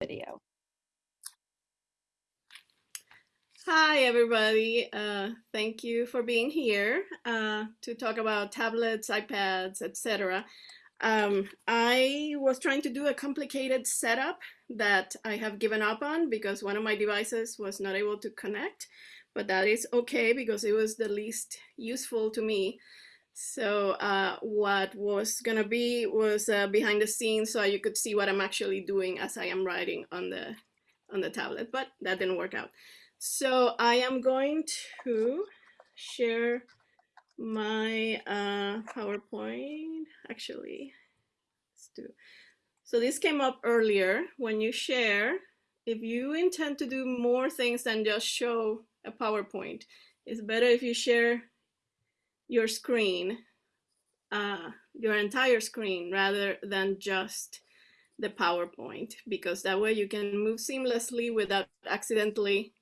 video. Hi, everybody. Uh, thank you for being here uh, to talk about tablets, iPads, etc. Um, I was trying to do a complicated setup that I have given up on because one of my devices was not able to connect, but that is okay because it was the least useful to me. So uh, what was gonna be was uh, behind the scenes so you could see what I'm actually doing as I am writing on the on the tablet, but that didn't work out. So I am going to share my uh, PowerPoint. Actually, let's do. So this came up earlier. When you share, if you intend to do more things than just show a PowerPoint, it's better if you share your screen, uh, your entire screen, rather than just the PowerPoint, because that way you can move seamlessly without accidentally.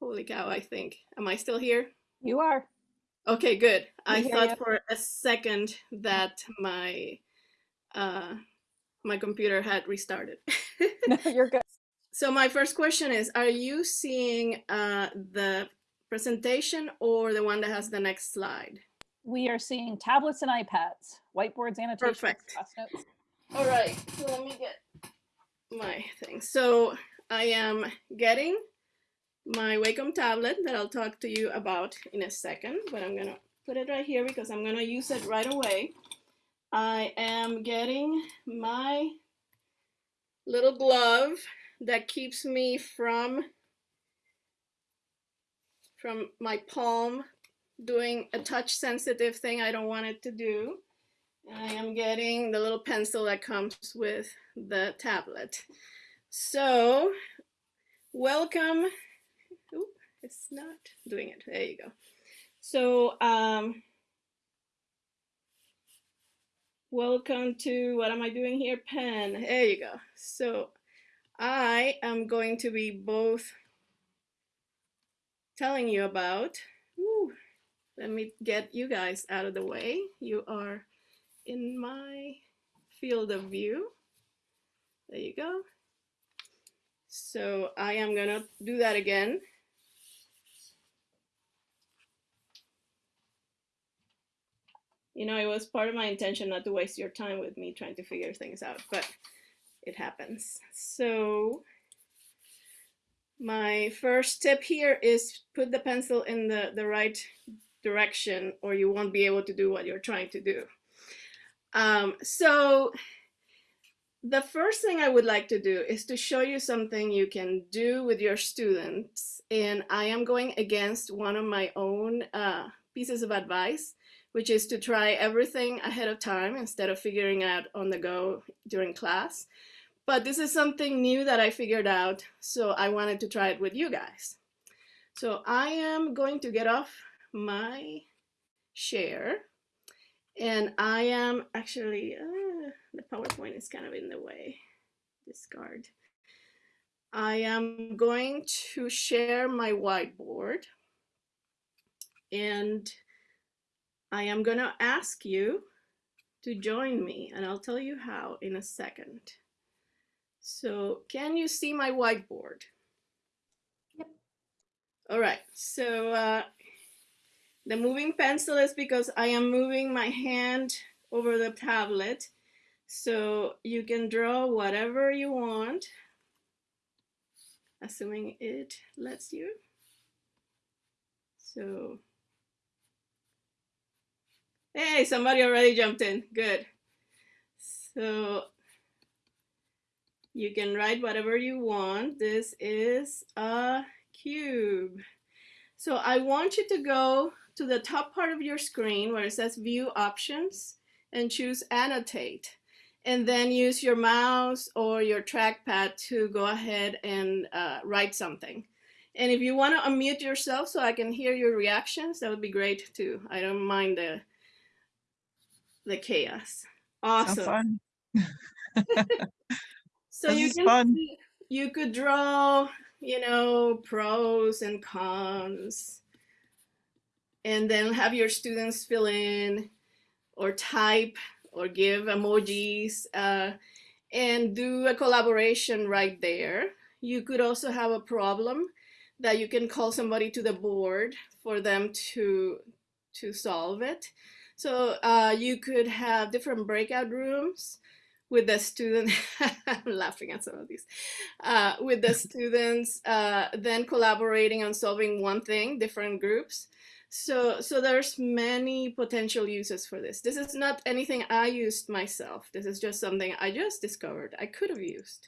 Holy cow, I think. Am I still here? You are. Okay, good. I thought for a second that my uh, my computer had restarted. No, you're good. so my first question is, are you seeing uh, the presentation or the one that has the next slide? We are seeing tablets and iPads, whiteboards, annotations, Perfect. class notes. All right, so let me get my thing. So I am getting my Wacom tablet that I'll talk to you about in a second, but I'm gonna put it right here because I'm gonna use it right away. I am getting my little glove that keeps me from from my palm doing a touch sensitive thing I don't want it to do. I am getting the little pencil that comes with the tablet. So welcome. It's not doing it. There you go. So um, welcome to, what am I doing here? Pen. There you go. So I am going to be both telling you about. Ooh, let me get you guys out of the way. You are in my field of view. There you go. So I am gonna do that again. You know, it was part of my intention not to waste your time with me trying to figure things out, but it happens. So my first tip here is put the pencil in the, the right direction or you won't be able to do what you're trying to do. Um, so the first thing I would like to do is to show you something you can do with your students. And I am going against one of my own uh, pieces of advice, which is to try everything ahead of time instead of figuring out on the go during class. But this is something new that I figured out, so I wanted to try it with you guys. So I am going to get off my share and I am actually, uh, the PowerPoint is kind of in the way, discard. I am going to share my whiteboard and I am gonna ask you to join me and I'll tell you how in a second. So can you see my whiteboard? Yep. All right, so uh, the moving pencil is because I am moving my hand over the tablet. So you can draw whatever you want, assuming it lets you. So, hey, somebody already jumped in, good. So you can write whatever you want. This is a cube. So I want you to go to the top part of your screen where it says view options and choose annotate and then use your mouse or your trackpad to go ahead and uh, write something. And if you want to unmute yourself so I can hear your reactions, that would be great too. I don't mind the, the chaos. Awesome. So you can fun. see- you could draw, you know, pros and cons, and then have your students fill in or type or give emojis. Uh, and do a collaboration right there. You could also have a problem that you can call somebody to the board for them to to solve it. So uh, you could have different breakout rooms with the student. I'm laughing at some of these. Uh, with the students, uh, then collaborating on solving one thing, different groups. So, so there's many potential uses for this. This is not anything I used myself. This is just something I just discovered I could have used.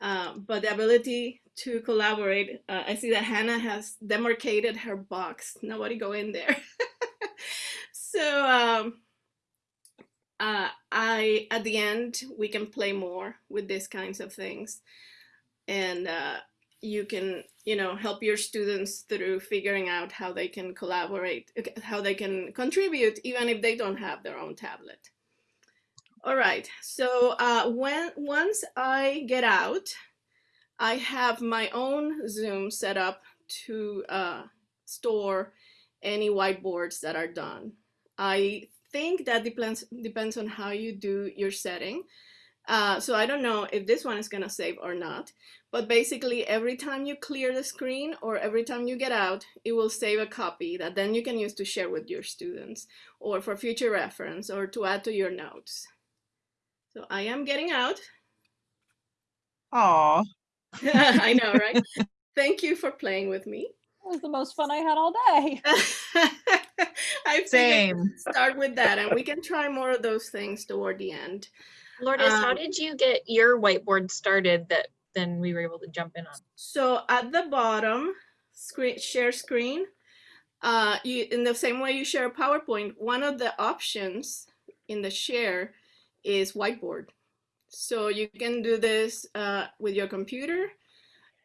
Uh, but the ability to collaborate, uh, I see that Hannah has demarcated her box. Nobody go in there. so um, uh, I, at the end, we can play more with these kinds of things. And uh, you can, you know, help your students through figuring out how they can collaborate, how they can contribute, even if they don't have their own tablet. All right, so uh, when once I get out, I have my own Zoom set up to uh, store any whiteboards that are done. I think that depends depends on how you do your setting. Uh, so I don't know if this one is gonna save or not, but basically every time you clear the screen or every time you get out, it will save a copy that then you can use to share with your students or for future reference or to add to your notes. So I am getting out. Aw, I know, right? Thank you for playing with me. It was the most fun I had all day. I figured same. start with that and we can try more of those things toward the end. Lourdes, how Um, did you get your whiteboard started that then we were able to jump in on? So at the bottom, screen share screen, uh, you in the same way you share a PowerPoint, one of the options in the share is whiteboard. So you can do this uh, with your computer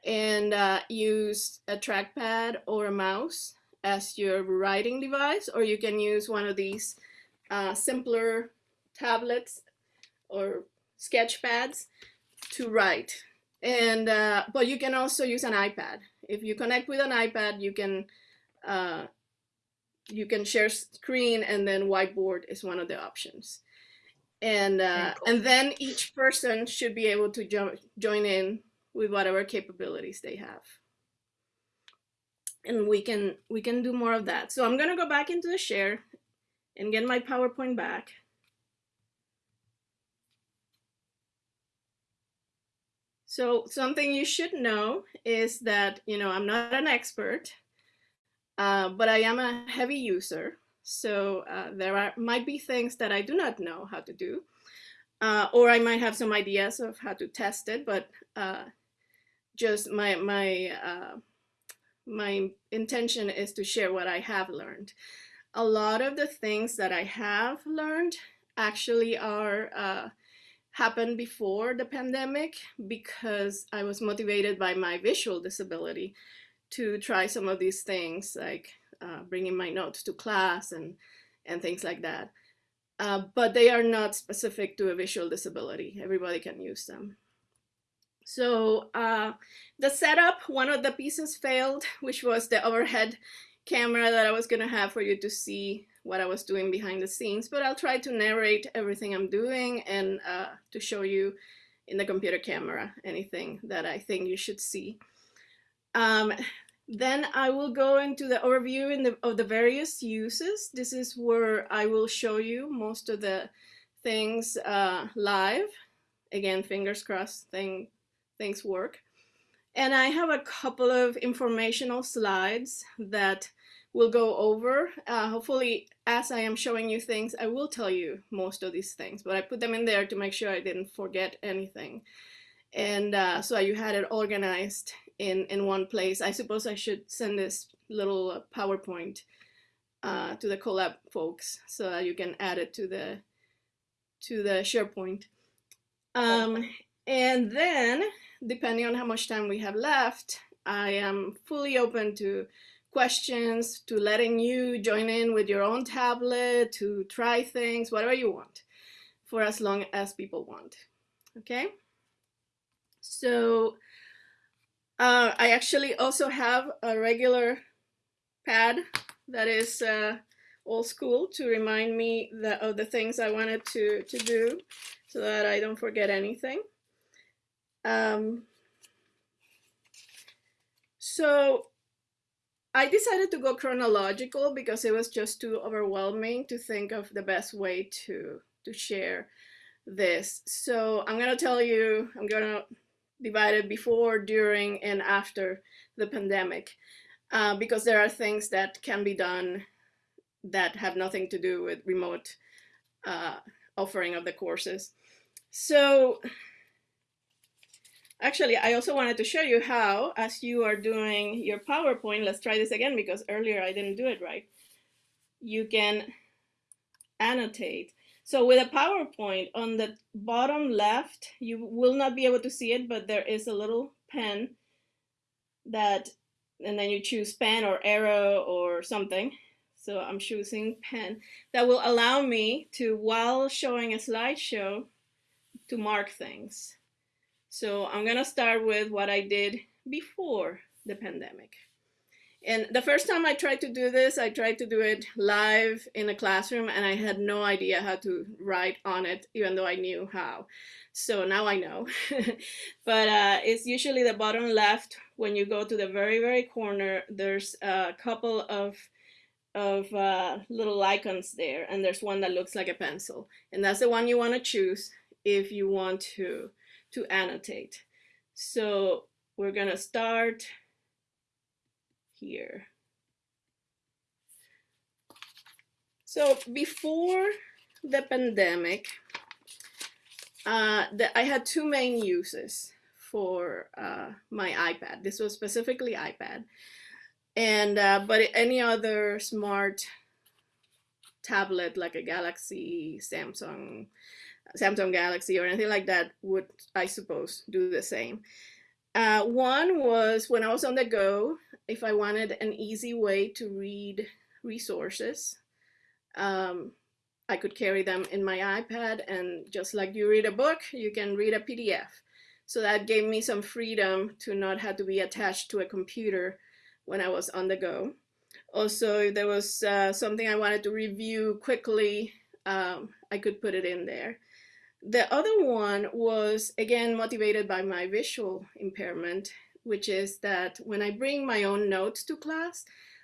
and uh, use a trackpad or a mouse as your writing device, or you can use one of these uh, simpler tablets or sketch pads to write. And uh, but you can also use an iPad. If you connect with an iPad, you can uh, you can share screen, and then whiteboard is one of the options. And uh, cool. and then each person should be able to jo join in with whatever capabilities they have. And we can we can do more of that. So I'm gonna go back into the share and get my PowerPoint back. So something you should know is that, you know, I'm not an expert, uh, but I am a heavy user. So uh, there are, might be things that I do not know how to do, uh, or I might have some ideas of how to test it, but uh, just my, my, uh, my intention is to share what I have learned. A lot of the things that I have learned actually are uh, happened before the pandemic because I was motivated by my visual disability to try some of these things like uh, bringing my notes to class and, and things like that. Uh, but they are not specific to a visual disability. Everybody can use them. So uh, the setup, one of the pieces failed, which was the overhead camera that I was gonna have for you to see what I was doing behind the scenes, but I'll try to narrate everything I'm doing and uh, to show you in the computer camera anything that I think you should see. Um, then I will go into the overview in the, of the various uses. This is where I will show you most of the things uh, live. Again, fingers crossed thing, things work. And I have a couple of informational slides that we'll go over. Uh, hopefully, as I am showing you things, I will tell you most of these things, but I put them in there to make sure I didn't forget anything. And uh, so you had it organized in, in one place. I suppose I should send this little PowerPoint uh, to the Colab folks so that you can add it to the, to the SharePoint. Um, and then, depending on how much time we have left, I am fully open to questions, to letting you join in with your own tablet, to try things, whatever you want, for as long as people want. Okay? So uh, I actually also have a regular pad that is uh, old school to remind me that of the things I wanted to, to do so that I don't forget anything. Um, so I decided to go chronological because it was just too overwhelming to think of the best way to, to share this. So I'm going to tell you, I'm going to divide it before, during, and after the pandemic uh, because there are things that can be done that have nothing to do with remote uh, offering of the courses. So actually, I also wanted to show you how, as you are doing your PowerPoint, let's try this again because earlier I didn't do it right. You can annotate. So with a PowerPoint on the bottom left, you will not be able to see it, but there is a little pen that, and then you choose pen or arrow or something. So I'm choosing pen that will allow me to, while showing a slideshow, to mark things. So I'm gonna start with what I did before the pandemic. And the first time I tried to do this, I tried to do it live in a classroom and I had no idea how to write on it, even though I knew how. So now I know. but uh, it's usually the bottom left. When you go to the very, very corner, there's a couple of of uh, little icons there and there's one that looks like a pencil and that's the one you want to choose if you want to to annotate. So we're gonna start here. So before the pandemic uh, the, I had two main uses for uh, my iPad. This was specifically iPad. And uh, but any other smart tablet like a Galaxy, Samsung, Samsung Galaxy or anything like that would, I suppose, do the same. Uh, one was when I was on the go, if I wanted an easy way to read resources, um, I could carry them in my iPad and just like you read a book, you can read a PDF. So that gave me some freedom to not have to be attached to a computer when I was on the go. Also, if there was uh, something I wanted to review quickly, um, I could put it in there. The other one was, again, motivated by my visual impairment, which is that when I bring my own notes to class,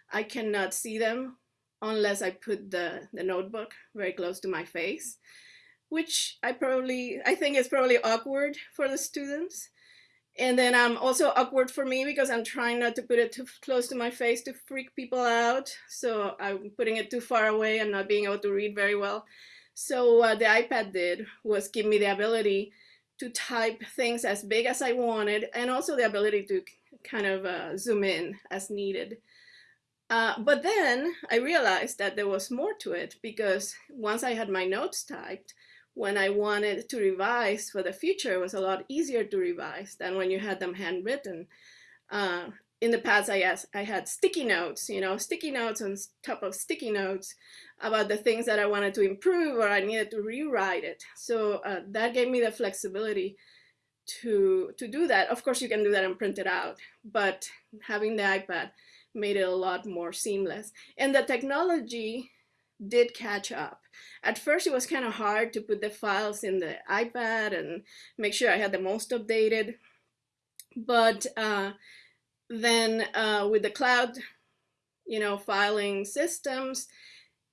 I cannot see them unless I put the, the notebook very close to my face, which I probably, I think is probably awkward for the students. And then I'm um, also awkward for me because I'm trying not to put it too close to my face to freak people out. So I'm putting it too far away and not being able to read very well. So what the iPad did was give me the ability to type things as big as I wanted and also the ability to kind of uh, zoom in as needed. Uh, but then I realized that there was more to it because once I had my notes typed, when I wanted to revise for the future, it was a lot easier to revise than when you had them handwritten. Uh, in the past, I, asked, I had sticky notes, you know, sticky notes on top of sticky notes about the things that I wanted to improve or I needed to rewrite it. So uh, that gave me the flexibility to, to do that. Of course, you can do that and print it out, but having the iPad made it a lot more seamless. And the technology did catch up. At first, it was kind of hard to put the files in the iPad and make sure I had the most updated. But uh, then uh, with the cloud, you know, filing systems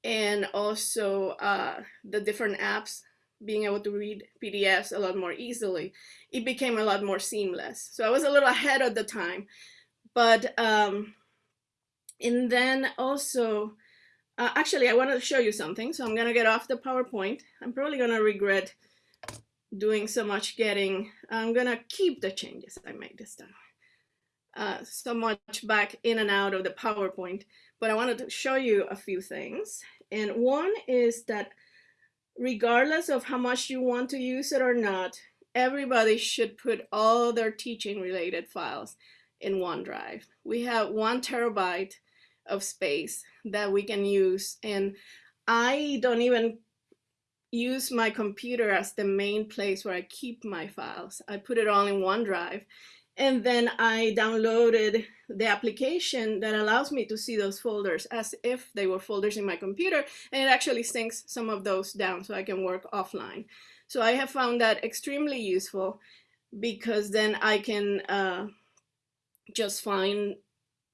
and also uh, the different apps being able to read PDFs a lot more easily, it became a lot more seamless. So I was a little ahead of the time. But, um, and then also, uh, actually, I wanted to show you something, so I'm gonna get off the PowerPoint. I'm probably gonna regret doing so much getting. I'm gonna keep the changes I made this time. Uh, so much back in and out of the PowerPoint, but I wanted to show you a few things. And one is that regardless of how much you want to use it or not, everybody should put all their teaching related files in OneDrive. We have one terabyte of space that we can use. And I don't even use my computer as the main place where I keep my files. I put it all in OneDrive. And then I downloaded the application that allows me to see those folders as if they were folders in my computer, and it actually syncs some of those down so I can work offline. So I have found that extremely useful because then I can uh, just find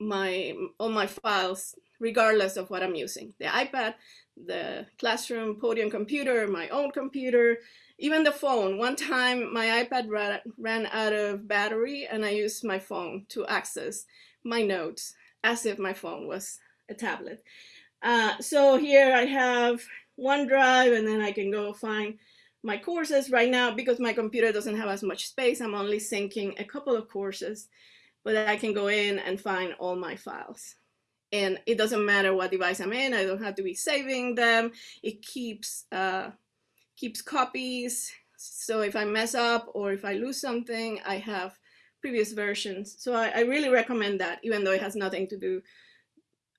my all my files regardless of what I'm using. The iPad, the classroom podium computer, my own computer, even the phone. One time my iPad ran, ran out of battery and I used my phone to access my notes as if my phone was a tablet. Uh, so here I have OneDrive and then I can go find my courses right now because my computer doesn't have as much space. I'm only syncing a couple of courses, but I can go in and find all my files. And it doesn't matter what device I'm in. I don't have to be saving them. It keeps uh, keeps copies. So if I mess up or if I lose something, I have previous versions. So I, I really recommend that, even though it has nothing to do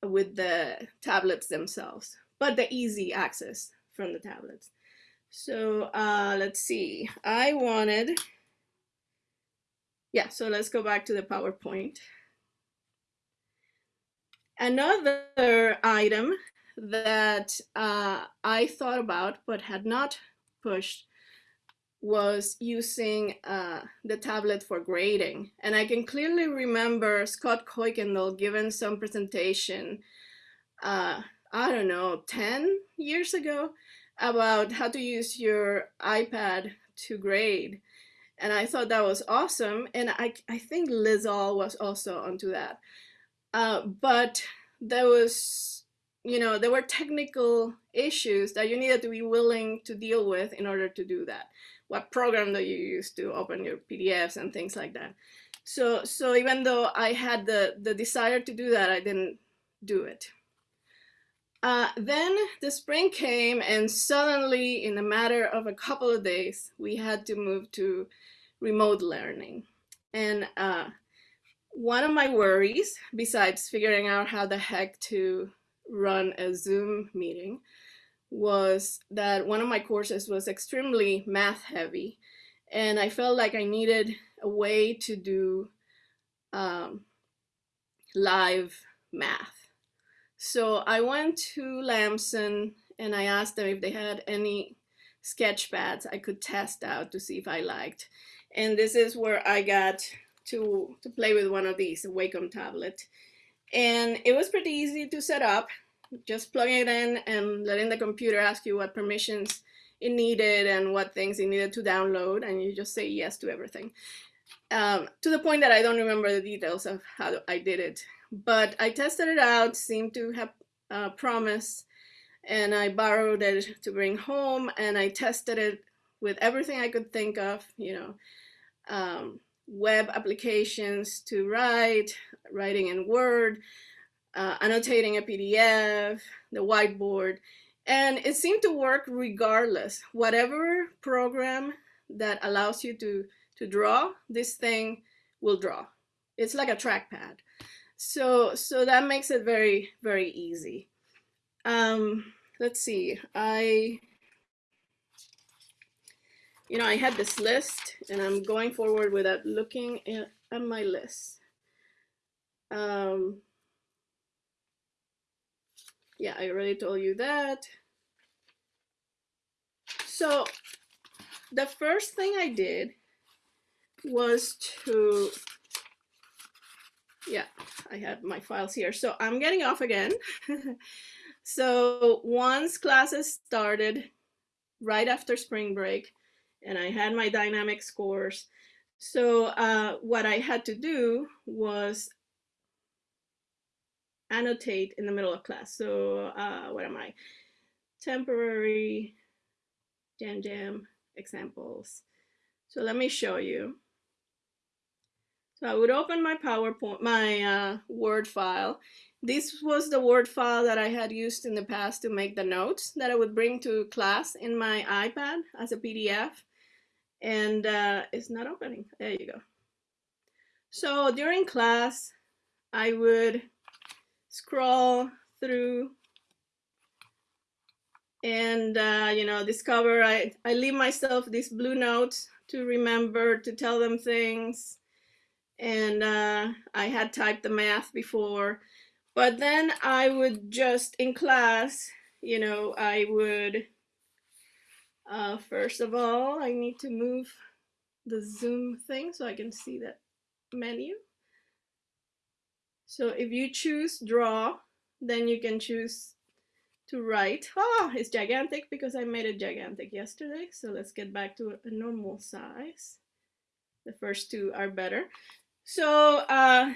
with the tablets themselves, but the easy access from the tablets. So uh, let's see, I wanted, yeah, so let's go back to the PowerPoint. Another item that uh, I thought about but had not pushed was using uh, the tablet for grading. And I can clearly remember Scott Kuykendall giving some presentation, uh, I don't know, 10 years ago about how to use your iPad to grade. And I thought that was awesome. And I, I think Liz All was also onto that. Uh, but there was you know, there were technical issues that you needed to be willing to deal with in order to do that. What program do you use to open your PDFs and things like that. So, so even though I had the, the desire to do that, I didn't do it. Uh, then the spring came and suddenly in a matter of a couple of days, we had to move to remote learning. And uh, one of my worries, besides figuring out how the heck to run a Zoom meeting was that one of my courses was extremely math heavy and I felt like I needed a way to do um, live math. So I went to Lamson and I asked them if they had any sketch pads I could test out to see if I liked. And this is where I got to, to play with one of these, a Wacom tablet. And it was pretty easy to set up, just plugging it in and letting the computer ask you what permissions it needed and what things it needed to download, and you just say yes to everything. Um, to the point that I don't remember the details of how I did it. But I tested it out, seemed to have uh, promise, and I borrowed it to bring home, and I tested it with everything I could think of, you know, um, web applications to write, writing in Word, uh, annotating a PDF, the whiteboard, and it seemed to work regardless. Whatever program that allows you to, to draw, this thing will draw. It's like a trackpad. So, so that makes it very, very easy. Um, let's see, I you know, I had this list and I'm going forward without looking at, my list. Um, yeah, I already told you that. So the first thing I did was to, yeah, I have my files here. So I'm getting off again. so once classes started right after spring break, and I had my dynamic scores. So uh, what I had to do was annotate in the middle of class. So uh, what am I? Temporary Jam Jam examples. So let me show you. So I would open my PowerPoint, my uh, Word file. This was the Word file that I had used in the past to make the notes that I would bring to class in my iPad as a PDF and uh, it's not opening. There you go. So during class, I would scroll through and uh, you know discover I, I leave myself these blue notes to remember to tell them things and uh, I had typed the math before, but then I would just in class, you know, I would, uh, first of all, I need to move the Zoom thing so I can see that menu. So if you choose draw, then you can choose to write. Oh, it's gigantic because I made it gigantic yesterday. So let's get back to a normal size. The first two are better. So uh,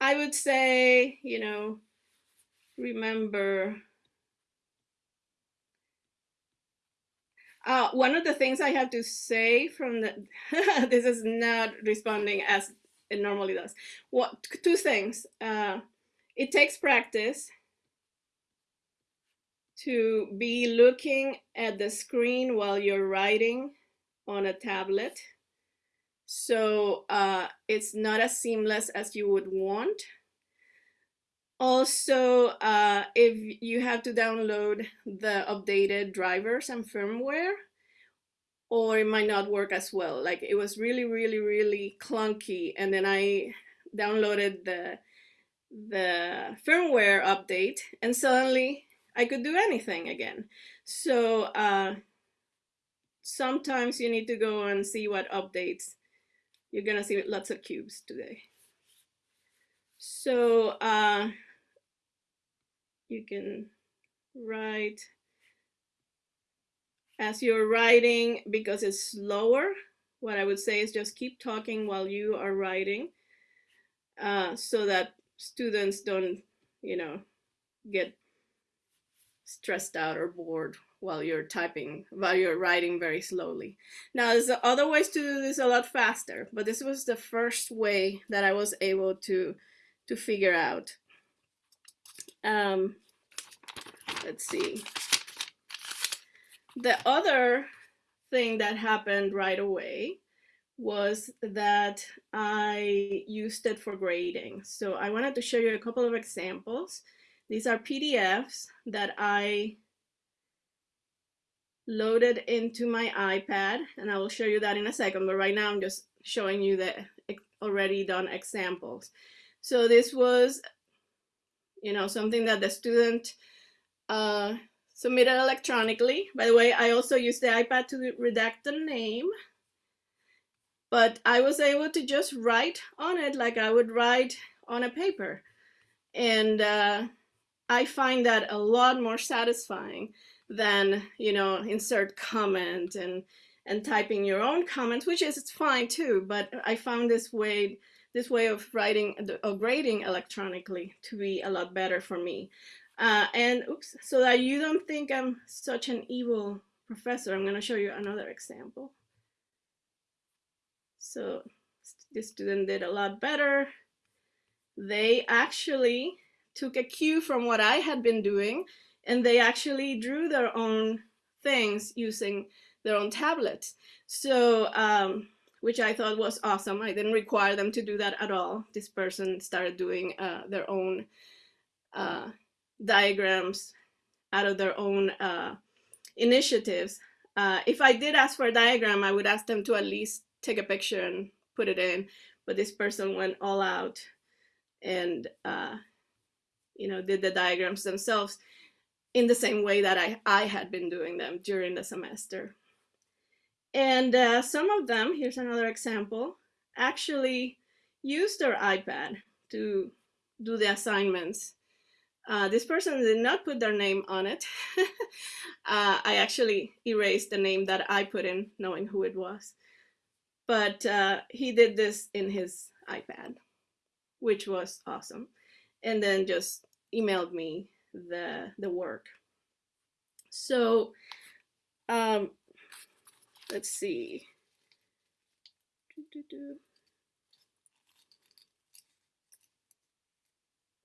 I would say, you know, remember. Uh, one of the things I have to say from the, this is not responding as it normally does. What two things? Uh, it takes practice to be looking at the screen while you're writing on a tablet. So uh, it's not as seamless as you would want. Also, uh, if you have to download the updated drivers and firmware, or it might not work as well. Like it was really, really, really clunky. And then I downloaded the the firmware update and suddenly I could do anything again. So uh, sometimes you need to go and see what updates. You're gonna see lots of cubes today. So uh, you can write as you're writing because it's slower. What I would say is just keep talking while you are writing uh, so that students don't, you know, get stressed out or bored while you're typing, while you're writing very slowly. Now, there's other ways to do this a lot faster, but this was the first way that I was able to, to figure out. Um, let's see. The other thing that happened right away was that I used it for grading. So I wanted to show you a couple of examples. These are PDFs that I loaded into my iPad, and I will show you that in a second, but right now I'm just showing you the already done examples. So this was, you know, something that the student uh, submitted electronically. By the way, I also used the iPad to redact the name, but I was able to just write on it like I would write on a paper. And uh, I find that a lot more satisfying than, you know, insert comment and and typing your own comments, which is fine too, but I found this way this way of writing or grading electronically to be a lot better for me. Uh, and oops, so that you don't think I'm such an evil professor, I'm going to show you another example. So this student did a lot better. They actually took a cue from what I had been doing and they actually drew their own things using their own tablets. So, um, which I thought was awesome. I didn't require them to do that at all. This person started doing uh, their own uh, diagrams out of their own uh, initiatives. Uh, if I did ask for a diagram, I would ask them to at least take a picture and put it in. But this person went all out and uh, you know, did the diagrams themselves in the same way that I, I had been doing them during the semester. And uh, some of them, here's another example, actually used their iPad to do the assignments. Uh, this person did not put their name on it. uh, I actually erased the name that I put in, knowing who it was. But uh, he did this in his iPad, which was awesome and then just emailed me the the work. So um, let's see.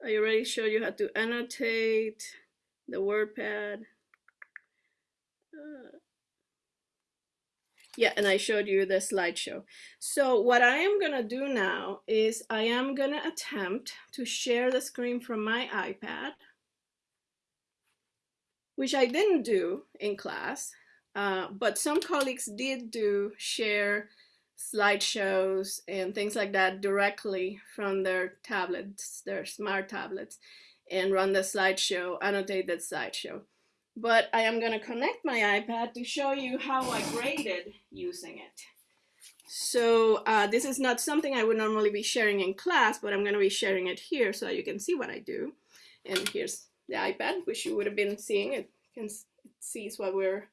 I already showed you how to annotate the WordPad. Uh, yeah, and I showed you the slideshow. So what I am gonna do now is I am gonna attempt to share the screen from my iPad, which I didn't do in class, uh, but some colleagues did do share slideshows and things like that directly from their tablets, their smart tablets, and run the slideshow, annotate that slideshow. But I am going to connect my iPad to show you how I graded using it. So uh, this is not something I would normally be sharing in class, but I'm going to be sharing it here so you can see what I do. And here's the iPad, which you would have been seeing. It can it sees what we're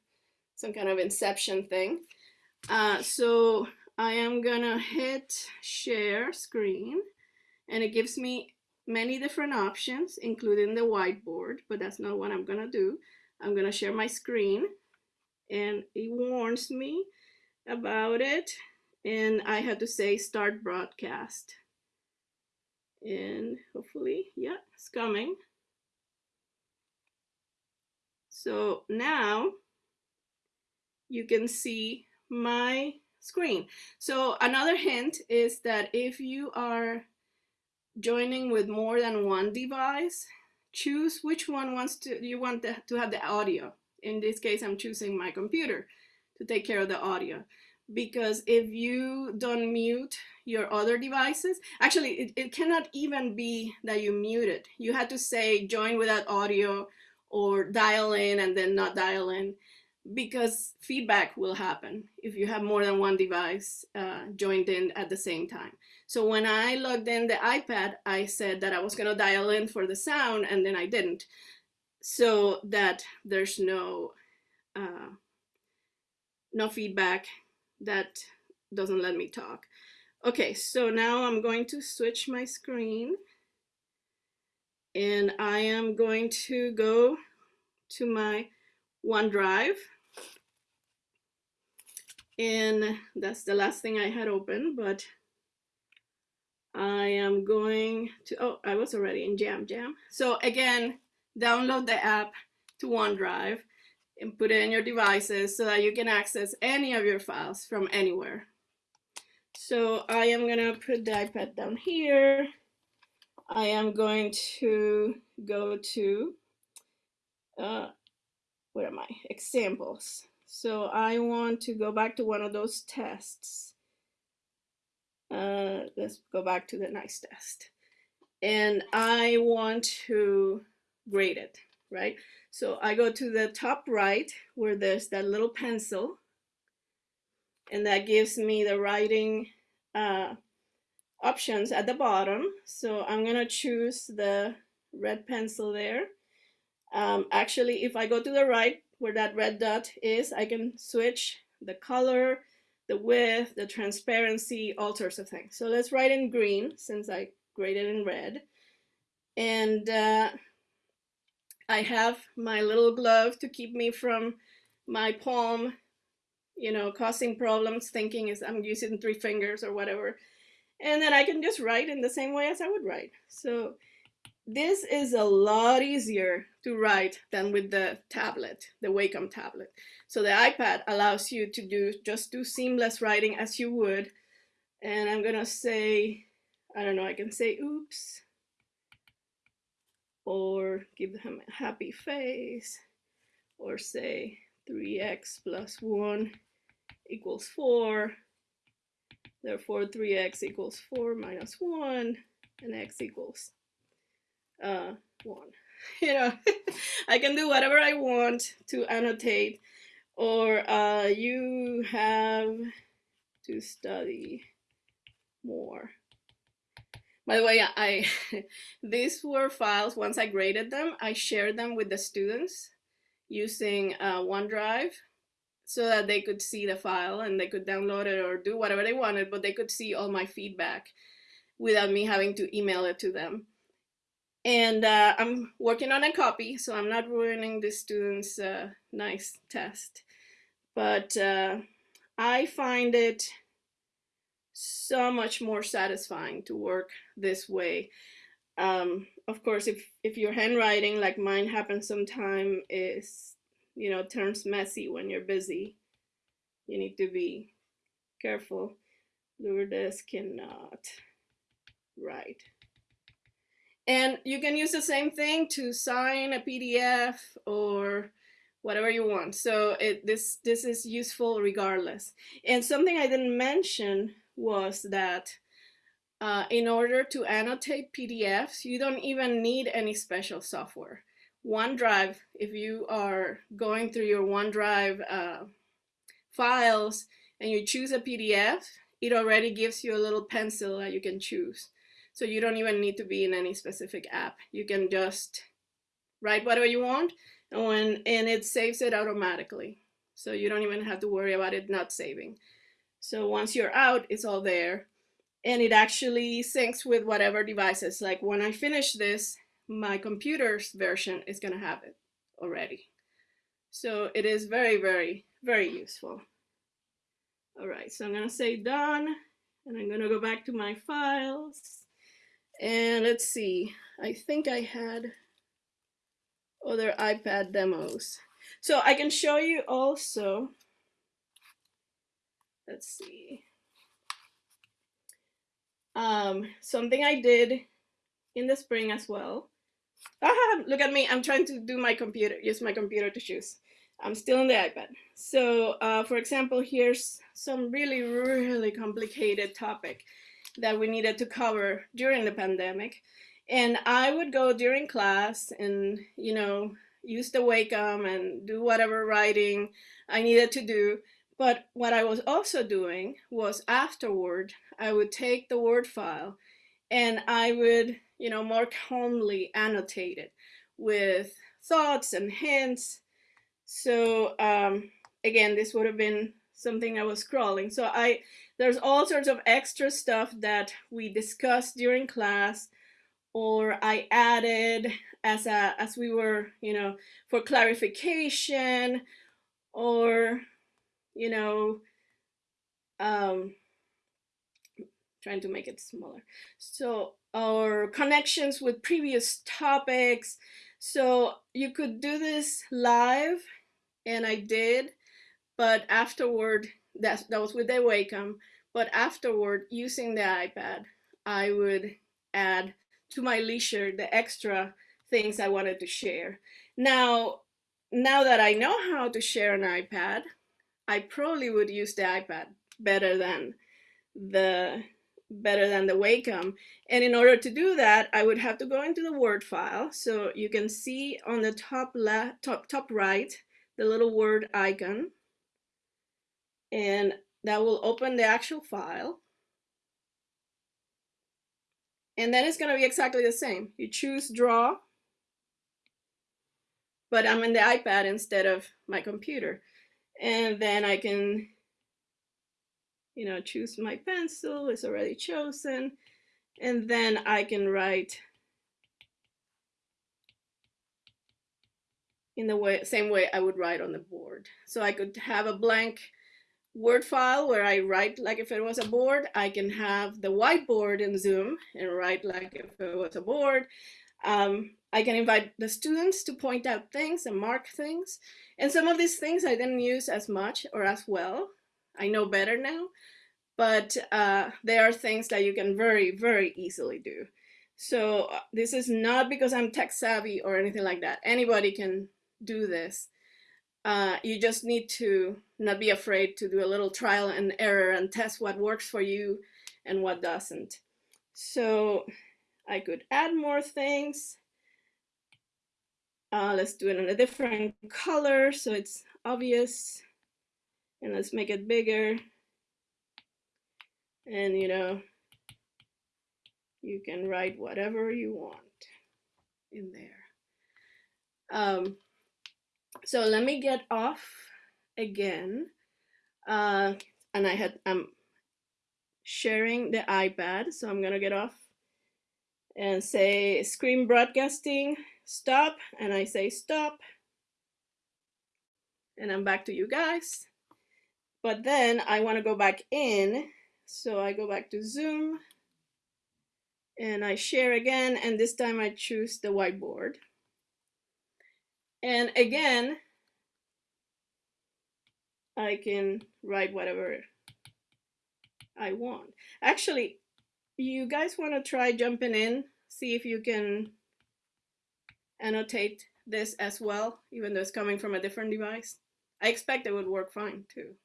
some kind of inception thing. Uh, so I am gonna hit share screen and it gives me many different options, including the whiteboard, but that's not what I'm gonna do. I'm gonna share my screen and it warns me about it and I have to say start broadcast. And hopefully, yeah, it's coming. So now you can see my screen. So another hint is that if you are joining with more than one device, choose which one wants to you want to have the audio. In this case, I'm choosing my computer to take care of the audio. Because if you don't mute your other devices, actually, it, it cannot even be that you mute it. You had to say join without audio or dial in and then not dial in because feedback will happen if you have more than one device uh, joined in at the same time. So when I logged in the iPad, I said that I was gonna dial in for the sound and then I didn't. So that there's no, uh, no feedback that doesn't let me talk. Okay, so now I'm going to switch my screen and I am going to go to my OneDrive. And that's the last thing I had open, but I am going to, oh, I was already in Jam Jam. So again, download the app to OneDrive and put it in your devices so that you can access any of your files from anywhere. So I am gonna put the iPad down here. I am going to go to, uh, where am I? Examples. So I want to go back to one of those tests. Uh, let's go back to the nice test. And I want to grade it, right? So I go to the top right where there's that little pencil and that gives me the writing uh, options at the bottom. So I'm gonna choose the red pencil there. Um, actually, if I go to the right where that red dot is, I can switch the color, the width, the transparency, all sorts of things. So let's write in green since I graded in red. And uh, I have my little glove to keep me from my palm, you know, causing problems, thinking is I'm using three fingers or whatever. And then I can just write in the same way as I would write. So this is a lot easier to write than with the tablet, the Wacom tablet. So the iPad allows you to do just do seamless writing as you would. And I'm gonna say, I don't know, I can say oops, or give him a happy face, or say 3x plus 1 equals 4, Therefore, 3x equals 4 minus 1, and x equals uh, 1. You know, I can do whatever I want to annotate, or uh, you have to study more. By the way, I these were files, once I graded them, I shared them with the students using uh, OneDrive so that they could see the file and they could download it or do whatever they wanted, but they could see all my feedback without me having to email it to them. And uh, I'm working on a copy, so I'm not ruining the students' uh, nice test. But uh, I find it so much more satisfying to work this way. Um, of course, if, if your handwriting, like mine happens sometime, is you know, turns messy when you're busy. You need to be careful. Lourdes cannot write. And you can use the same thing to sign a PDF or whatever you want. So it this this is useful regardless. And something I didn't mention was that uh, in order to annotate PDFs, you don't even need any special software. OneDrive, if you are going through your OneDrive uh, files and you choose a PDF, it already gives you a little pencil that you can choose. So you don't even need to be in any specific app. You can just write whatever you want and, when, and it saves it automatically. So you don't even have to worry about it not saving. So once you're out, it's all there. And it actually syncs with whatever devices. Like when I finish this, my computer's version is gonna have it already. So it is very, very, very useful. All right, so I'm gonna say done, and I'm gonna go back to my files. And let's see, I think I had other iPad demos. So I can show you also, let's see, um, something I did in the spring as well. Ah, look at me, I'm trying to do my computer, use my computer to choose. I'm still on the iPad. So uh, for example, here's some really, really complicated topic that we needed to cover during the pandemic. And I would go during class and, you know, use the Wacom and do whatever writing I needed to do. But what I was also doing was afterward, I would take the Word file and I would, you know, more calmly annotate it with thoughts and hints. So um, again, this would have been something I was scrolling. So I, there's all sorts of extra stuff that we discussed during class or I added as a as we were, you know, for clarification or you know um trying to make it smaller. So our connections with previous topics. So you could do this live and I did, but afterward that that was with the Wacom, but afterward using the iPad, I would add to my leisure the extra things I wanted to share. Now, now that I know how to share an iPad, I probably would use the iPad better than the better than the Wacom. And in order to do that, I would have to go into the Word file. So you can see on the top left, top, top right, the little Word icon. And that will open the actual file. And then it's going to be exactly the same. You choose draw, but I'm in the iPad instead of my computer. And then I can, you know, choose my pencil, it's already chosen. And then I can write in the way, same way I would write on the board. So I could have a blank Word file where I write like if it was a board. I can have the whiteboard in Zoom and write like if it was a board. Um, I can invite the students to point out things and mark things. And some of these things I didn't use as much or as well. I know better now, but uh, there are things that you can very, very easily do. So uh, this is not because I'm tech savvy or anything like that. Anybody can do this. Uh, you just need to not be afraid to do a little trial and error and test what works for you and what doesn't. So I could add more things. Uh, let's do it in a different color so it's obvious. And let's make it bigger. And you know, you can write whatever you want in there. Um, so let me get off again. Uh, and I had, I'm sharing the iPad, so I'm gonna get off and say screen broadcasting, stop, and I say stop. And I'm back to you guys. But then I wanna go back in, so I go back to Zoom and I share again, and this time I choose the whiteboard. And again, I can write whatever I want. Actually, you guys want to try jumping in, see if you can annotate this as well, even though it's coming from a different device. I expect it would work fine too.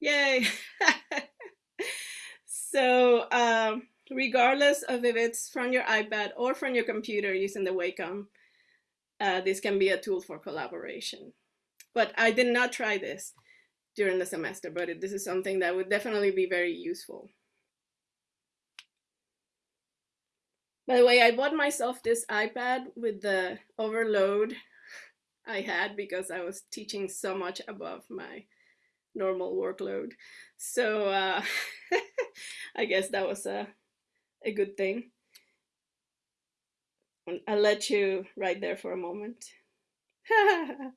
Yay! so um, regardless of if it's from your iPad or from your computer using the Wacom, uh, this can be a tool for collaboration. But I did not try this during the semester, but this is something that would definitely be very useful. By the way, I bought myself this iPad with the overload I had because I was teaching so much above my normal workload. So uh, I guess that was a, a good thing. I'll let you right there for a moment.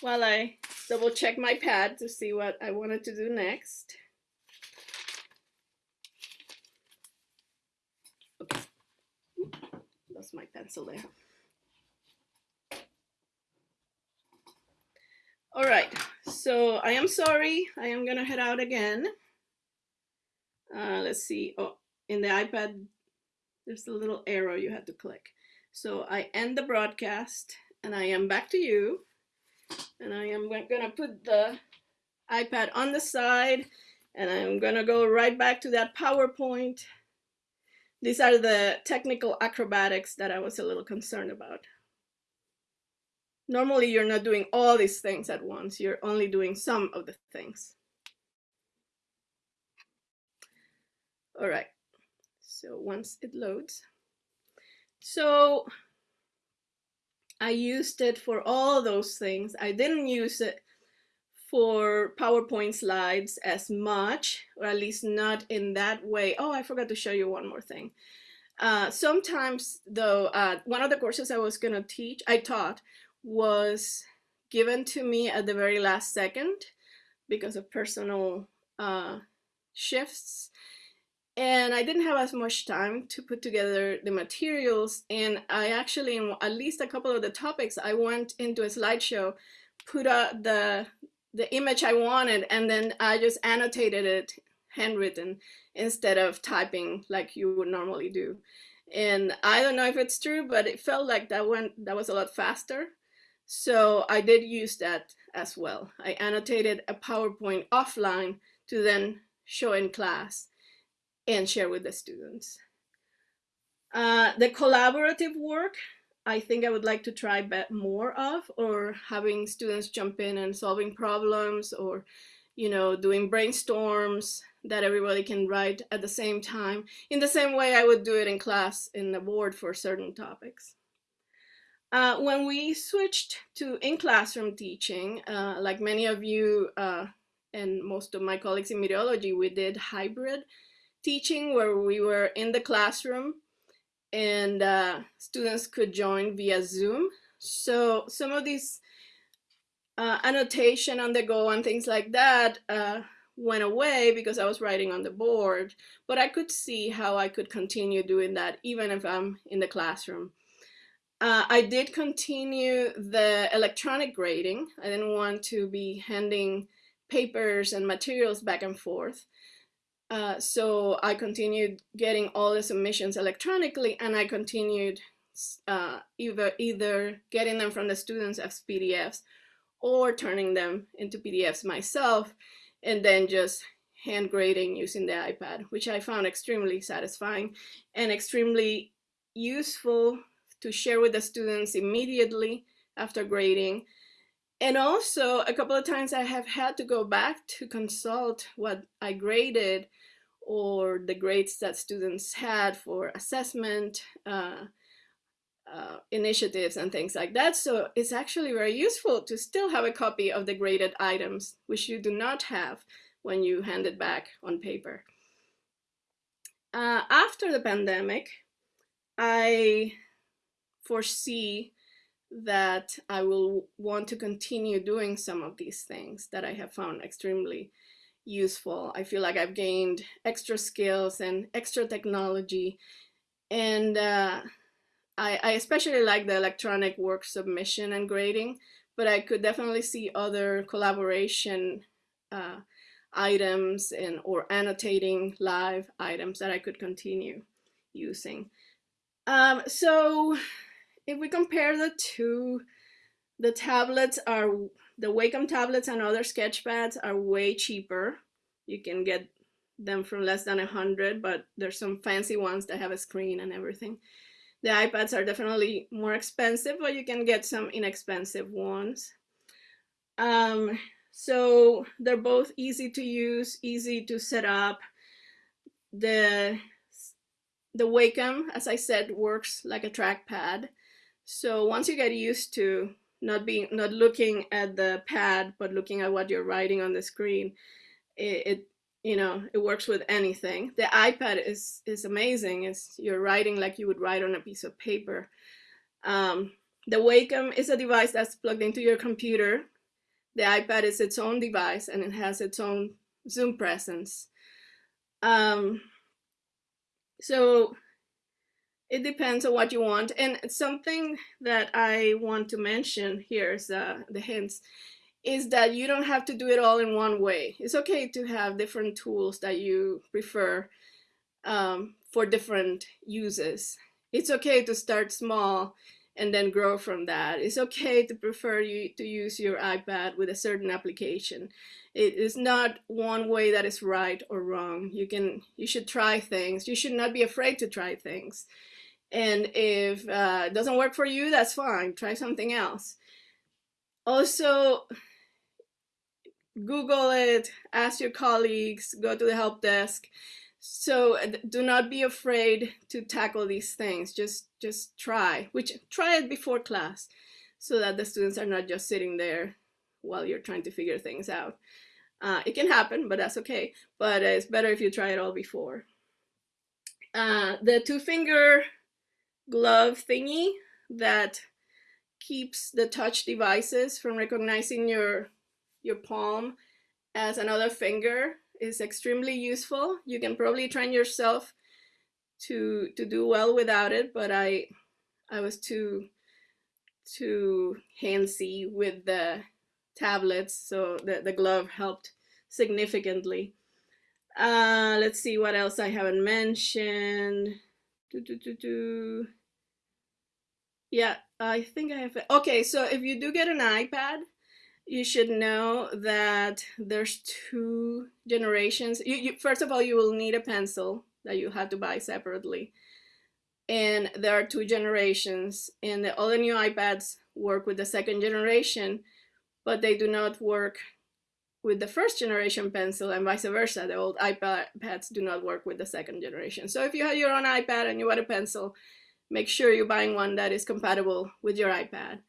While I double check my pad to see what I wanted to do next. Okay. Lost my pencil there. All right, so I am sorry. I am gonna head out again. Uh, let's see. Oh, in the iPad, there's a little arrow you had to click. So I end the broadcast and I am back to you. And I am gonna put the iPad on the side and I'm gonna go right back to that PowerPoint. These are the technical acrobatics that I was a little concerned about. Normally, you're not doing all these things at once. You're only doing some of the things. All right, so once it loads. So I used it for all those things. I didn't use it for PowerPoint slides as much, or at least not in that way. Oh, I forgot to show you one more thing. Uh, sometimes though, uh, one of the courses I was gonna teach, I taught, was given to me at the very last second because of personal uh, shifts. And I didn't have as much time to put together the materials. And I actually, in at least a couple of the topics, I went into a slideshow, put out the, the image I wanted, and then I just annotated it handwritten instead of typing like you would normally do. And I don't know if it's true, but it felt like that went that was a lot faster. So I did use that as well. I annotated a PowerPoint offline to then show in class and share with the students. Uh, the collaborative work, I think I would like to try more of or having students jump in and solving problems or, you know, doing brainstorms that everybody can write at the same time in the same way I would do it in class in the board for certain topics. Uh, when we switched to in-classroom teaching, uh, like many of you uh, and most of my colleagues in meteorology, we did hybrid teaching where we were in the classroom and uh, students could join via Zoom. So some of these uh, annotation on the go and things like that uh, went away because I was writing on the board, but I could see how I could continue doing that even if I'm in the classroom. Uh, I did continue the electronic grading. I didn't want to be handing papers and materials back and forth. Uh, so I continued getting all the submissions electronically and I continued uh, either, either getting them from the students as PDFs or turning them into PDFs myself and then just hand grading using the iPad, which I found extremely satisfying and extremely useful to share with the students immediately after grading. And also a couple of times I have had to go back to consult what I graded or the grades that students had for assessment uh, uh, initiatives and things like that. So it's actually very useful to still have a copy of the graded items, which you do not have when you hand it back on paper. Uh, after the pandemic, I foresee that I will want to continue doing some of these things that I have found extremely useful. I feel like I've gained extra skills and extra technology. And uh, I, I especially like the electronic work submission and grading, but I could definitely see other collaboration uh, items and or annotating live items that I could continue using. Um, so if we compare the two, the tablets are the Wacom tablets and other sketchpads are way cheaper. You can get them from less than a hundred, but there's some fancy ones that have a screen and everything. The iPads are definitely more expensive, but you can get some inexpensive ones. Um, so they're both easy to use, easy to set up. The the Wacom, as I said, works like a trackpad. So once you get used to not being not looking at the pad, but looking at what you're writing on the screen, it, it you know it works with anything. The iPad is is amazing. It's you're writing like you would write on a piece of paper. Um, the Wacom is a device that's plugged into your computer. The iPad is its own device and it has its own Zoom presence. Um, so it depends on what you want. And something that I want to mention here is uh, the hints is that you don't have to do it all in one way. It's okay to have different tools that you prefer um, for different uses. It's okay to start small and then grow from that. It's okay to prefer you to use your iPad with a certain application. It is not one way that is right or wrong. You can you should try things. You should not be afraid to try things. And if uh, it doesn't work for you, that's fine. Try something else. Also, Google it, ask your colleagues, go to the help desk. So do not be afraid to tackle these things. Just just try, which try it before class so that the students are not just sitting there while you're trying to figure things out. Uh, it can happen, but that's okay. But it's better if you try it all before. Uh, the two finger glove thingy that keeps the touch devices from recognizing your your palm as another finger is extremely useful. You can probably train yourself to to do well without it, but I I was too too handsy with the tablets, so the, the glove helped significantly. Uh, let's see what else I haven't mentioned. Do, do, do, do. Yeah, I think I have. Okay, so if you do get an iPad, you should know that there's two generations. You, you, first of all, you will need a pencil that you have to buy separately. And there are two generations, and the, all the new iPads work with the second generation, but they do not work with the first generation pencil and vice versa. The old iPads do not work with the second generation. So if you have your own iPad and you want a pencil, make sure you're buying one that is compatible with your iPad.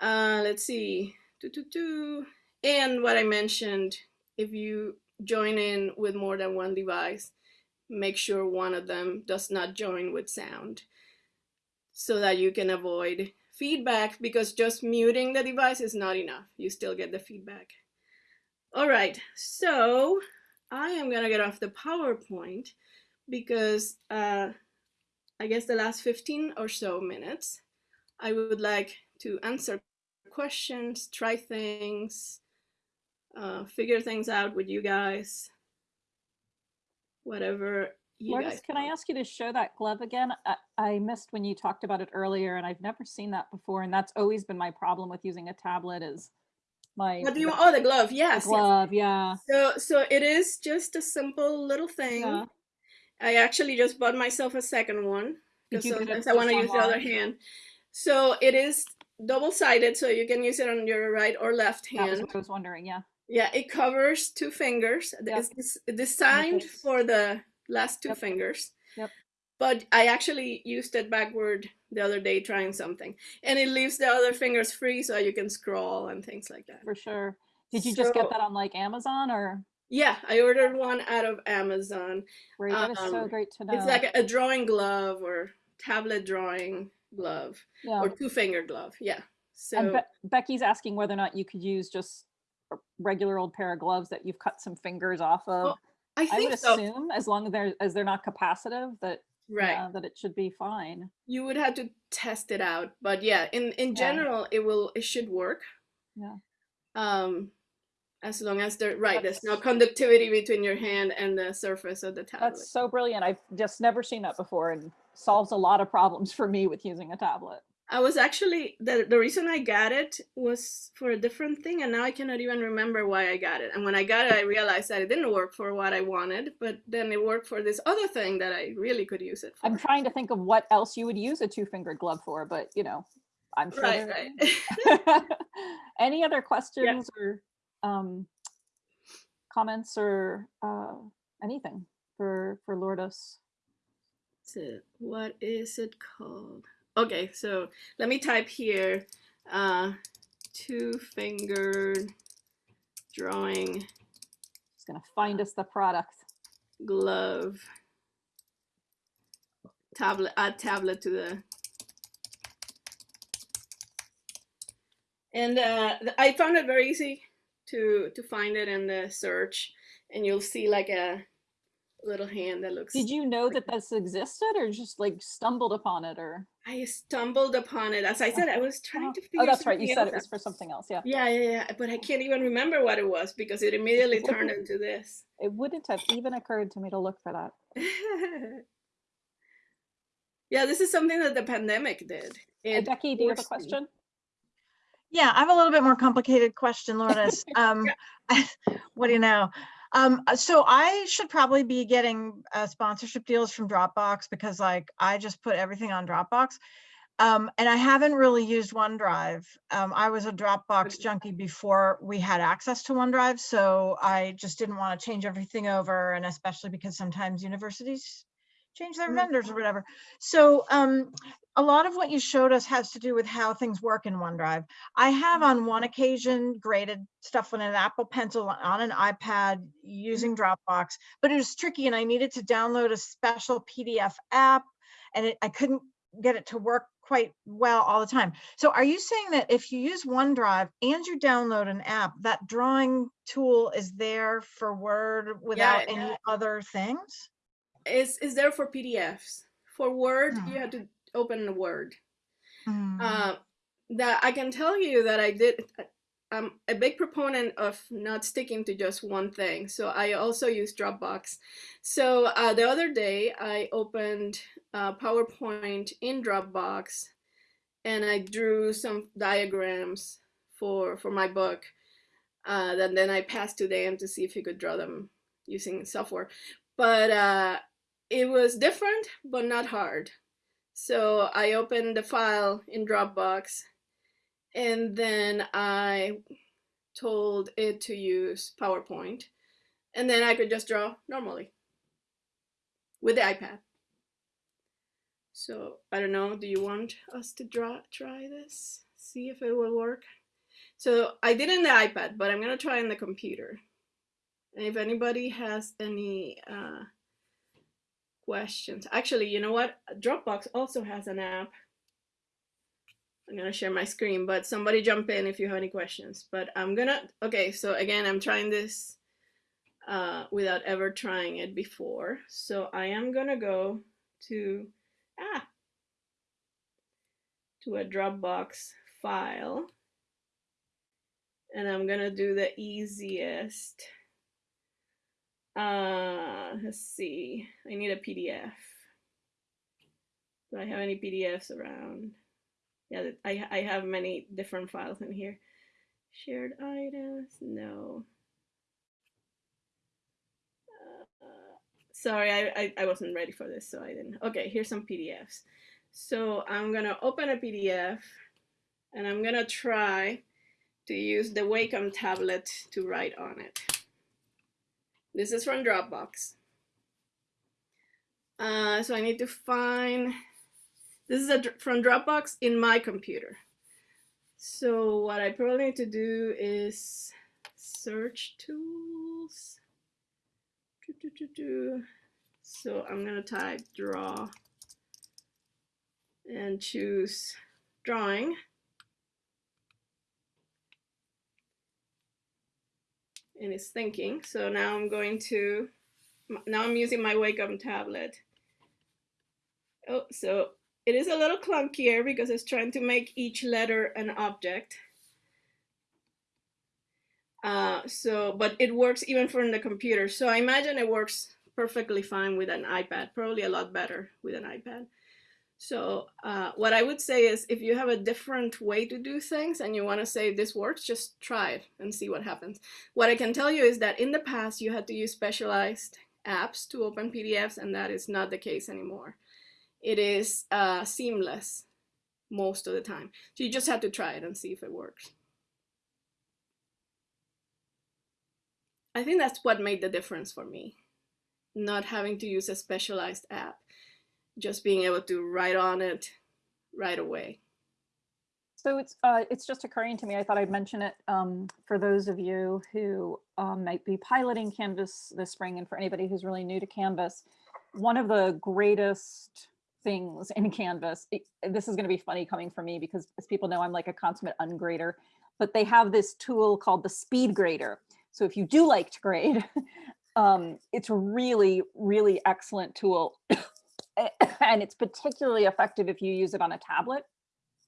Uh, let's see. Doo -doo -doo. And what I mentioned, if you join in with more than one device, make sure one of them does not join with sound so that you can avoid feedback because just muting the device is not enough. You still get the feedback. All right, so I am gonna get off the PowerPoint because uh, I guess the last 15 or so minutes, I would like to answer questions, try things, uh, figure things out with you guys, whatever you Lourdes, guys can I ask you to show that glove again? I, I missed when you talked about it earlier and I've never seen that before. And that's always been my problem with using a tablet is my What do you want? Oh, the glove. Yes. yes. glove. Yeah. So, so it is just a simple little thing. Yeah. I actually just bought myself a second one because sometimes I want to use the other hand. So it is double-sided, so you can use it on your right or left hand. what I was wondering. Yeah. Yeah, it covers two fingers. Yep. It's des- designed for the last two Yep. fingers. Yep. But I actually used it backward the other day trying something. And it leaves the other fingers free so you can scroll and things like that. For sure. Did you just get that on like Amazon or Yeah, I ordered one out of Amazon. great? That is so Um, great to know. It's like a, a drawing glove or tablet drawing glove yeah. or two finger glove. Yeah. So And Be- Becky's asking whether or not you could use just a regular old pair of gloves that you've cut some fingers off of. Well, I I would so. assume as long as they're as they're not capacitive that Right. uh, that it should be fine. You would have to test it out, but yeah, in in Yeah. general, it will it should work. Yeah. Um, as long as there right there's no conductivity between your hand and the surface of the tablet. That's so brilliant. I've just never seen that before and solves a lot of problems for me with using a tablet. I was actually the the reason I got it was for a different thing, and now I cannot even remember why I got it. And when I got it, I realized that it didn't work for what I wanted, but then it worked for this other thing that I really could use it for. I'm trying to think of what else you would use a two-fingered glove for, but you know, I'm sure. right, right. Any other questions or um, comments or uh, anything for for Lourdes? So what is it called? Okay, so let me type here uh, two fingered drawing. Just gonna find us the product. glove. Tablet add tablet to the. And uh, I found it very easy to to find it in the search and you'll see like a little hand that looks Did you know that this existed, or just like stumbled upon it, or? I stumbled upon it as I said I was trying to figure Oh, that's right. You said it else was for something else. Yeah. yeah yeah yeah but I can't even remember what it was because it immediately turned into this It wouldn't have even occurred to me to look for that. yeah this is something that the pandemic did Uh, It Becky, do you have a question? Yeah, I have a little bit more complicated question, Lourdes. Um, what do you know? Um, uh, so I should probably be getting uh, sponsorship deals from Dropbox because like I just put everything on Dropbox. Um, and I haven't really used OneDrive. Um, I was a Dropbox junkie before we had access to OneDrive, so I just didn't want to change everything over, and especially because sometimes universities change their Mhm. vendors or whatever. So um, a lot of what you showed us has to do with how things work in OneDrive. I have on one occasion graded stuff on an Apple Pencil on an iPad using Dropbox, but it was tricky and I needed to download a special PDF app and it, I couldn't get it to work quite well all the time. So are you saying that if you use OneDrive and you download an app, that drawing tool is there for Word without any yeah. other things? Is is there for PDFs. For Word, you have to open Word. Hmm. Uh, that I can tell you that I did. I'm a big proponent of not sticking to just one thing. So I also use Dropbox. So uh, the other day I opened uh, PowerPoint in Dropbox, and I drew some diagrams for for my book. Uh, and then I passed to Dan to see if he could draw them using software. But uh, it was different, but not hard. So I opened the file in Dropbox and then I told it to use PowerPoint and then I could just draw normally with the iPad. So I don't know, do you want us to draw try this? See if it will work? So I did it in the iPad, but I'm gonna try in the computer. And if anybody has any uh, questions. Actually, you know what? Dropbox also has an app. I'm gonna share my screen, but somebody jump in if you have any questions. But I'm gonna, okay, so again, I'm trying this uh, without ever trying it before. So I am gonna go to, ah, to a Dropbox file. And I'm gonna do the easiest. Uh, let's see. I need a PDF. Do I have any PDFs around? Yeah, I I have many different files in here. Shared items? No. Uh, sorry, I, I I wasn't ready for this, so I didn't. Okay, here's some PDFs. So I'm gonna open a PDF, and I'm gonna try to use the Wacom tablet to write on it. This is from Dropbox. Uh, so I need to find, this is a, from Dropbox in my computer. So what I probably need to do is search tools. Do, do, do. So I'm gonna type draw and choose drawing. And it's thinking. So now I'm going to, now I'm using my Wacom tablet. Oh, so it is a little clunkier because it's trying to make each letter an object. Uh, so, but it works even from the computer. So I imagine it works perfectly fine with an iPad, probably a lot better with an iPad. So uh, what I would say is if you have a different way to do things and you want to say this works, just try it and see what happens. What I can tell you is that in the past you had to use specialized apps to open PDFs and that is not the case anymore. It is uh, seamless most of the time. So you just have to try it and see if it works. I think that's what made the difference for me. Not having to use a specialized app, just being able to write on it right away. So it's uh, it's just occurring to me. I thought I'd mention it um, for those of you who um, might be piloting Canvas this spring, and for anybody who's really new to Canvas. One of the greatest things in Canvas. it- this is going to be funny coming from me because, as people know, I'm like a consummate ungrader. But they have this tool called the Speed Grader. So if you do like to grade, um, it's a really, really excellent tool, and it's particularly effective if you use it on a tablet.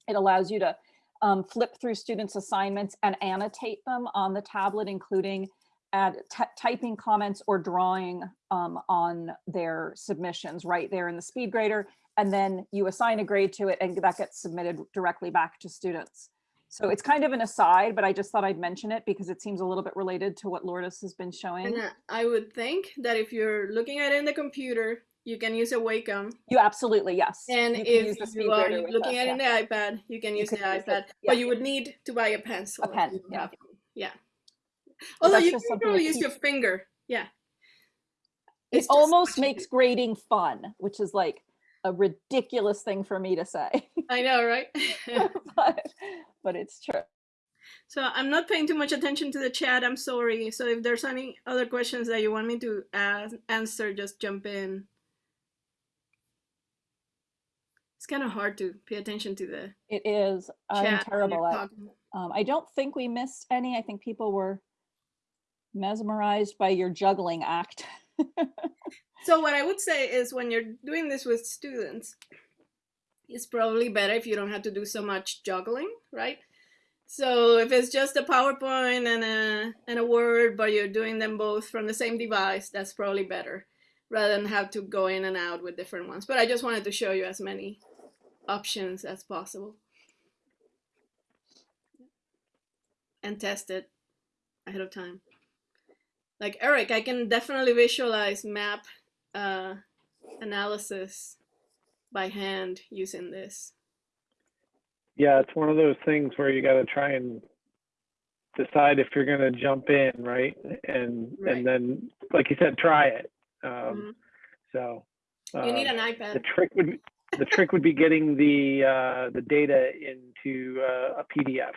It allows you to um, flip through students' assignments and annotate them on the tablet, including add typing comments or drawing um, on their submissions right there in the speed grader. And then you assign a grade to it and that gets submitted directly back to students. So it's kind of an aside, but I just thought I'd mention it because it seems a little bit related to what Lourdes has been showing. And I would think that if you're looking at it in the computer, you can use a Wacom. You absolutely, yes. And You can use if the you are looking at it yeah. in iPad, you can use could the use it, iPad. yeah. But you would need to buy a pencil. if pen, yeah. Yeah. Although you can probably use your finger. Yeah. It It's just almost makes grading fun, which is like a ridiculous thing for me to say, I know, right? but, but it's true. So I'm not paying too much attention to the chat. I'm sorry. So if there's any other questions that you want me to ask, answer, just jump in. It's kind of hard to pay attention to the It is. I'm chat. when you're terrible at. Um, I don't think we missed any. I think people were mesmerized by your juggling act. So what I would say is when you're doing this with students, it's probably better if you don't have to do so much juggling, right? So if it's just a PowerPoint and a and a Word, but you're doing them both from the same device, that's probably better rather than have to go in and out with different ones. But I just wanted to show you as many options as possible and test it ahead of time. Like Eric, I can definitely visualize map uh, analysis by hand using this. Yeah, it's one of those things where you got to try and decide if you're going to jump in, right? And Right. and then, like you said, try it. Um, Mhm. So You need um, an the iPad. trick would be, the trick would be getting the uh, the data into uh, a PDF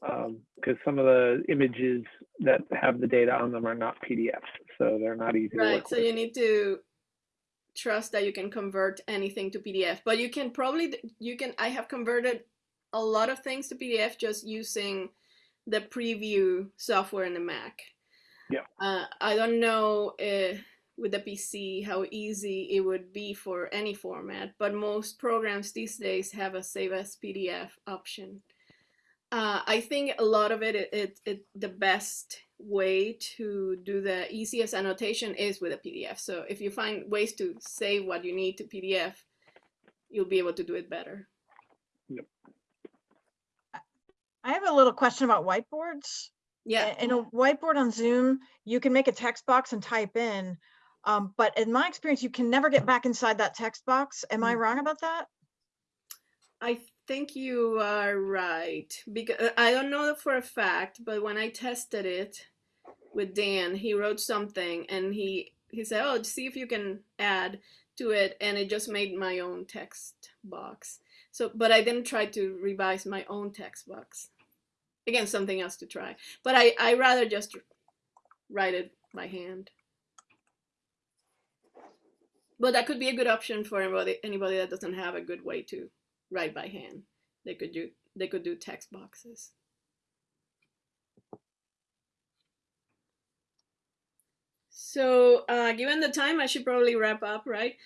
because some of the images that have the data on them are not PDFs, so they're not easy to Right. So with. you need to trust that you can convert anything to PDF. But you can probably you can I have converted a lot of things to PDF just using the preview software in the Mac. Yeah. Uh, I don't know uh, with the PC how easy it would be for any format, but most programs these days have a save as PDF option. Uh, I think a lot of it, it, it, it, the best way to do the easiest annotation is with a PDF. So if you find ways to save what you need to PDF, you'll be able to do it better. Yep. I have a little question about whiteboards. Yeah. In a whiteboard on Zoom, you can make a text box and type in. Um, but in my experience, you can never get back inside that text box. Am I Mm. wrong about that? I think you are right because I don't know for a fact, but when I tested it with Dan, he wrote something and he he said, "Oh, see if you can add to it," and it just made my own text box. So, but I didn't try to revise my own text box. Again, something else to try. But I I rather just write it by hand. But that could be a good option for anybody anybody that doesn't have a good way to write by hand. They could do they could do text boxes. So uh, given the time, I should probably wrap up, right?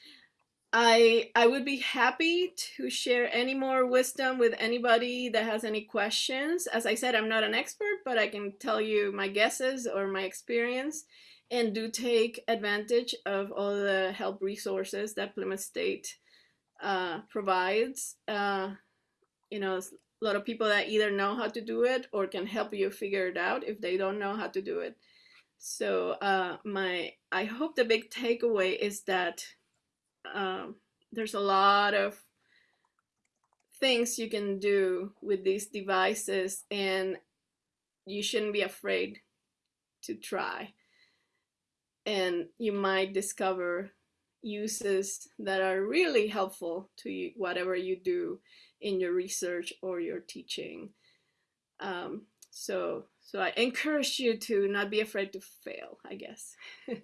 I I would be happy to share any more wisdom with anybody that has any questions. As I said, I'm not an expert, but I can tell you my guesses or my experience and do take advantage of all the help resources that Plymouth State uh, provides. Uh, you know, a lot of people that either know how to do it or can help you figure it out if they don't know how to do it. So uh, my I hope the big takeaway is that um, there's a lot of things you can do with these devices and you shouldn't be afraid to try and you might discover uses that are really helpful to you, whatever you do in your research or your teaching um, so so i encourage you to not be afraid to fail i guess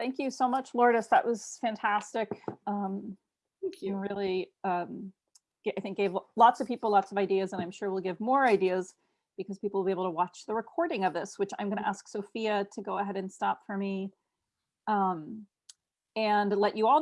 Thank you so much, Lourdes. That was fantastic. Um, thank you you really, um, I think gave lots of people lots of ideas and I'm sure we'll give more ideas because people will be able to watch the recording of this, which I'm going to ask Sophia to go ahead and stop for me. Um, and let you all